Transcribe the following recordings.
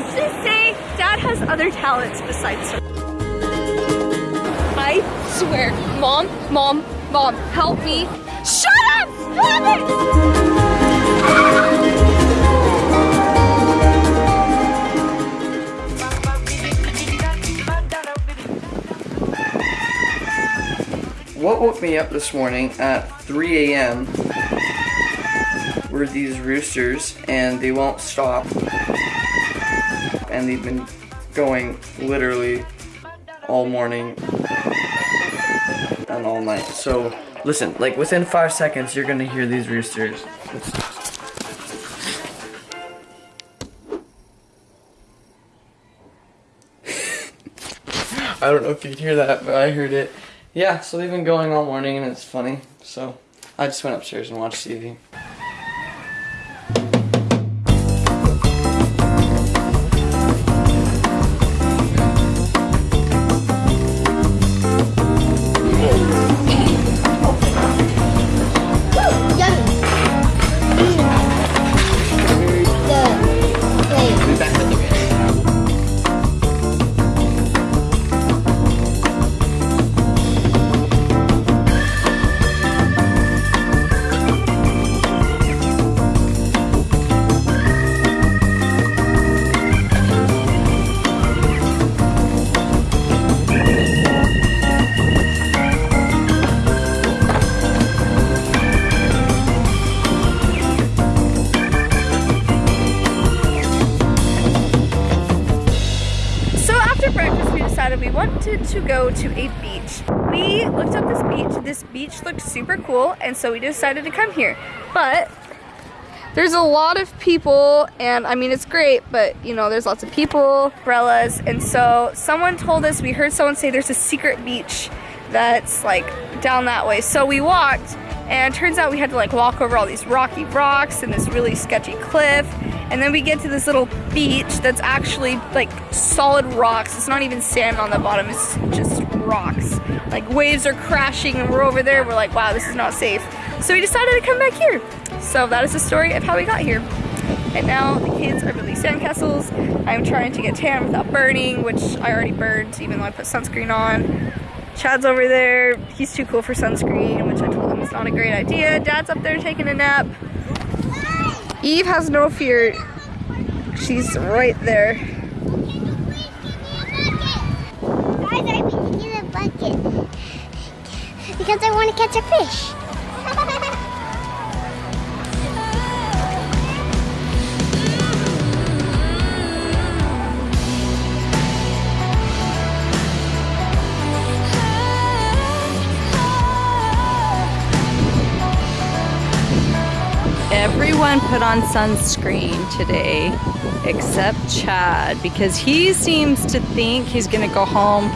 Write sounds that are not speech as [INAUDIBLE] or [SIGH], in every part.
let's just say dad has other talents besides surfing. I swear, mom, mom, mom, help me. Shut up! Stop it! What woke me up this morning at 3 a.m. were these roosters, and they won't stop. And they've been going literally all morning and all night. So, listen, like within five seconds, you're gonna hear these roosters. [LAUGHS] I don't know if you could hear that, but I heard it. Yeah, so they've been going all morning and it's funny. So I just went upstairs and watched TV. We looked up this beach. This beach looked super cool, and so we decided to come here. But there's a lot of people, and I mean, it's great, but you know, there's lots of people, umbrellas, and so someone told us, we heard someone say there's a secret beach that's like down that way. So we walked, and turns out we had to like walk over all these rocky rocks and this really sketchy cliff. And then we get to this little beach that's actually like solid rocks. It's not even sand on the bottom, it's just rocks. Like waves are crashing and we're over there. We're like, wow, this is not safe. So we decided to come back here. So that is the story of how we got here. And now the kids are building sandcastles. I'm trying to get tan without burning, which I already burned even though I put sunscreen on. Chad's over there. He's too cool for sunscreen, which I told him is not a great idea. Dad's up there taking a nap. Eve has no fear. She's right there. Guys, Because I want to catch a fish. Everyone put on sunscreen today except Chad because he seems to think he's gonna go home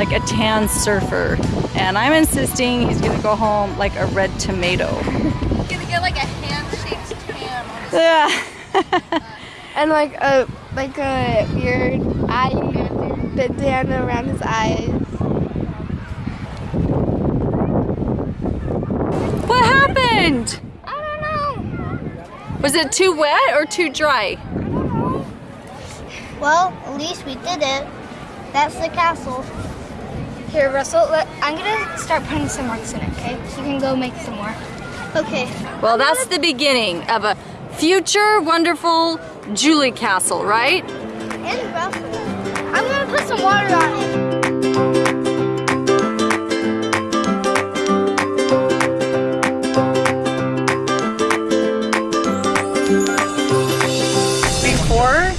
like a tan surfer. And I'm insisting he's gonna go home like a red tomato. gonna get like a hand-shaped tan on Yeah. [LAUGHS] And like a like a weird eye bandana around his eyes. what happened? I don't know. Was it too wet or too dry? I don't know. Well, at least we did it. That's the castle. Here, Russell, let, I'm gonna start putting some rocks in it, okay? You can go make some more. Okay. Well, that's the beginning of a future wonderful Julie Castle, right? And Russell. I'm gonna put some water on it. before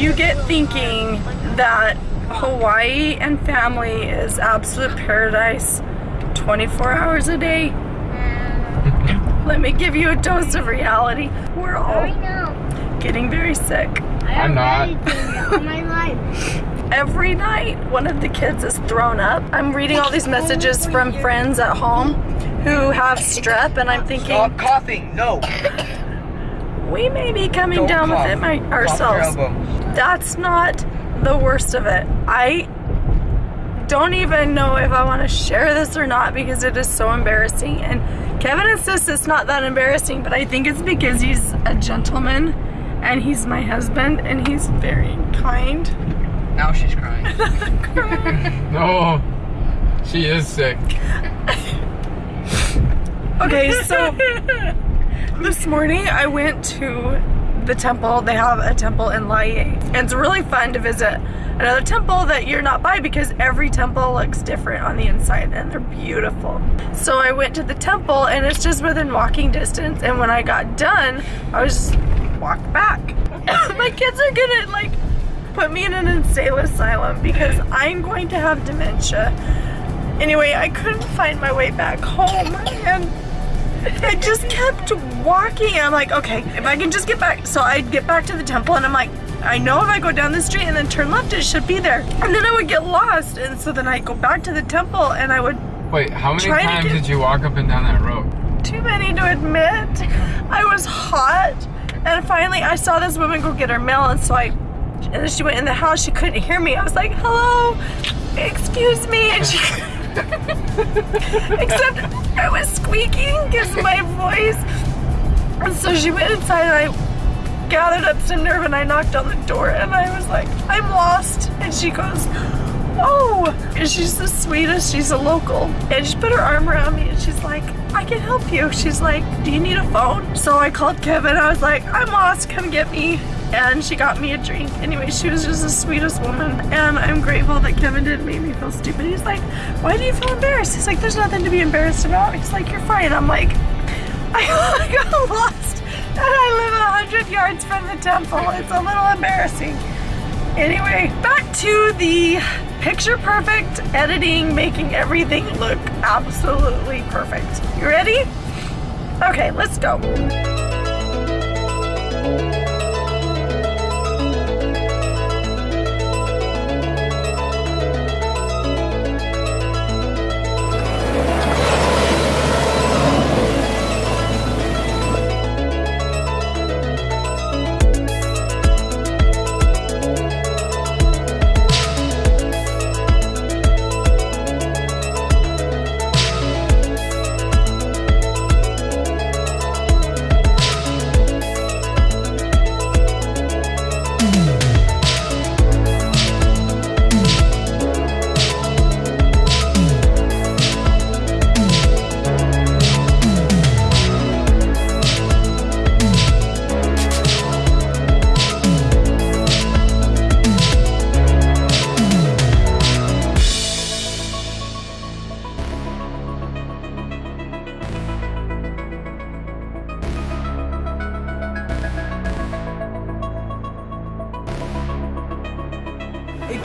you get thinking that Hawaii and family is absolute paradise 24 hours a day, [LAUGHS] let me give you a dose of reality. We're all getting very sick. I'm not. my life. [LAUGHS] Every night, one of the kids is thrown up. I'm reading all these messages from friends at home who have strep, and I'm thinking, Stop coughing. No. we may be coming Don't down cough. with it my, ourselves. That's not the worst of it. I don't even know if I want to share this or not because it is so embarrassing. And Kevin insists it's not that embarrassing, but I think it's because he's a gentleman and he's my husband, and he's very kind. Now she's crying. [LAUGHS] No, she is sick. Okay, so this morning I went to the temple. They have a temple in Laie, and it's really fun to visit another temple that you're not by because every temple looks different on the inside and they're beautiful. So I went to the temple, and it's just within walking distance. And when I got done, I was just walked back. [COUGHS] My kids are gonna like put me in an insane asylum because I'm going to have dementia. Anyway, I couldn't find my way back home and I just kept walking. I'm like, okay, if I can just get back. So I'd get back to the temple and I'm like, I know if I go down the street and then turn left, it should be there. And then I would get lost. And so then I'd go back to the temple and I would, Wait, how many times get- did you walk up and down that road? too many to admit. I was hot. And finally I saw this woman go get her mail. And so I, and then she went in the house. She couldn't hear me. I was like, hello, excuse me. And she, [LAUGHS] [LAUGHS] [LAUGHS] Except I was squeaking because my voice. And so she went inside and I gathered up some nerve and I knocked on the door and I was like, I'm lost. And she goes, Oh, and she's the sweetest. She's a local. And she put her arm around me and she's like, I can help you. She's like, Do you need a phone? So I called Kevin. I was like, I'm lost. Come get me. And she got me a drink. Anyway, she was just the sweetest woman. And I'm grateful that Kevin didn't make me feel stupid. He's like, Why do you feel embarrassed? He's like, There's nothing to be embarrassed about. He's like, You're fine. I'm like, [LAUGHS] I [LAUGHS] got lost. And I live a hundred yards from the temple. It's a little embarrassing. Anyway, back to the picture perfect editing, making everything look absolutely perfect. You ready? Okay, let's go.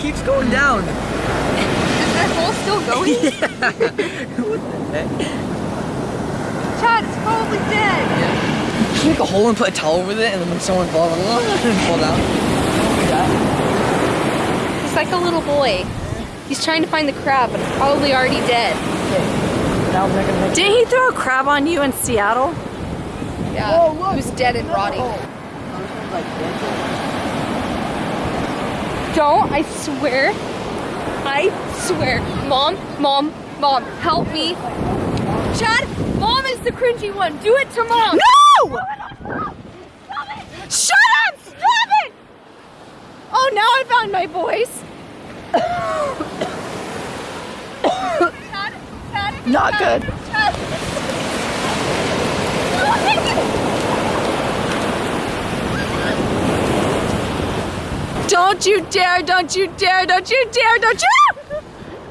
Keeps going down. Is that hole still going? [LAUGHS] Chad, it's probably dead. Just make a hole and put a towel over it, and then when someone falls, [LAUGHS] fall down. He's like a little boy. He's trying to find the crab, but it's probably already dead. Now I'm not gonna make Didn't he throw a crab on you in Seattle? Yeah, oh, he was dead and rotting. Don't, I swear. I swear. Mom, mom, mom, help me. Chad, mom is the cringy one. Do it to mom. No! Shut up! Stop it! Oh, now I found my voice. Not good. Don't you dare, don't you dare, don't you dare, don't you!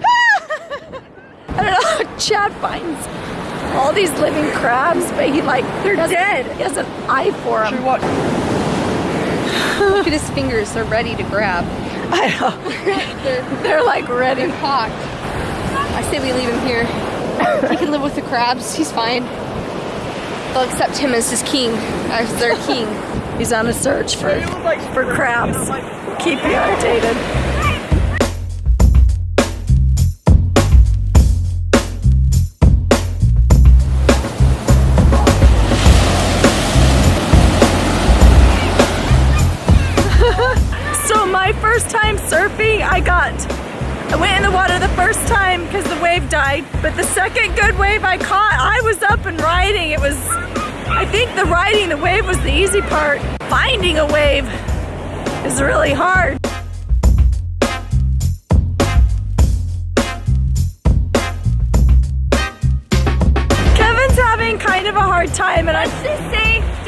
Ah! [LAUGHS] I don't know how Chad finds all these living crabs, but he like, they're dead. He has an eye for them. What? Look at his fingers. They're ready to grab. [LAUGHS] I know. [LAUGHS] They're, They're like ready. they're cocked. I say we leave him here. He can live with the crabs. He's fine. They'll accept him as his king, as their king. He's on a search for, for crabs. Keep you updated. [LAUGHS] so my first time surfing, I got I went in the water the first time because the wave died, but the second good wave I caught, I was up and riding. It was, I think the riding the wave was the easy part. Finding a wave is really hard. Kevin's having kind of a hard time, and I'm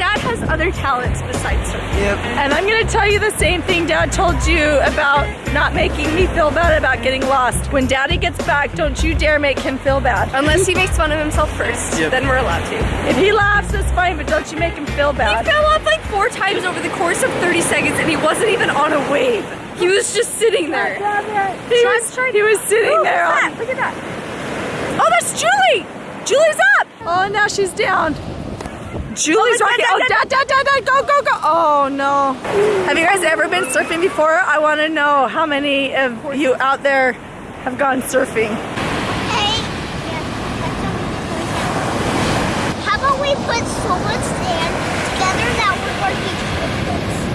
Dad has other talents besides surfing. Yep. and I'm gonna tell you the same thing Dad told you about not making me feel bad about getting lost. When Daddy gets back, don't you dare make him feel bad. Unless he makes fun of himself first, Yep. then we're allowed to. If he laughs, that's fine, but don't you make him feel bad. He bad. fell off like four times over the course of 30 seconds and he wasn't even on a wave. He was just sitting there. He Try- was, try- he was sitting Ooh, there. look at that, Look at that. Oh, that's Julie! Julie's up! Oh, now she's down. Julie's Oh, rocking. Dad, Oh, Dad, dad, dad, dad, dad, go, go, go. Oh, no. Have you guys ever been surfing before? I want to know how many of you out there have gone surfing. Hey. How about we put so much sand together that we're going to be?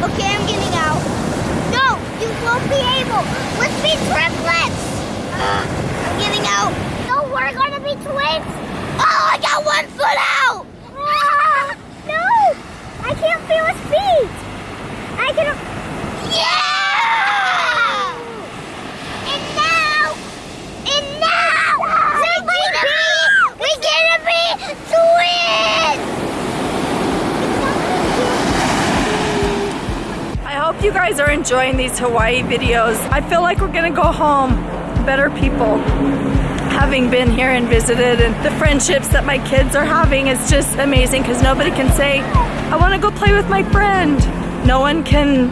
Okay, I'm getting out. No, you won't be able. Let's be triplets. Ugh, I'm getting out. No, we're going to be twins. Oh, I got one foot out. Ah, no, I can't feel his feet. I can. Yeah! And now, and now, we're gonna be, we're gonna be twins. I hope you are enjoying these Hawaii videos. I feel like we're gonna go home better people. Having been here and visited, and the friendships that my kids are having is just amazing because nobody can say, I want to go play with my friend. No one can,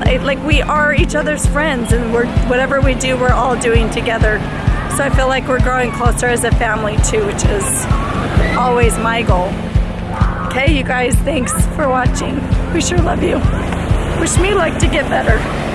like, like, we are each other's friends, and we're whatever we do, we're all doing together. So I feel like we're growing closer as a family too, which is always my goal. Okay, you guys, thanks for watching. We sure love you. Wish me luck to get better.